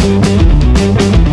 Música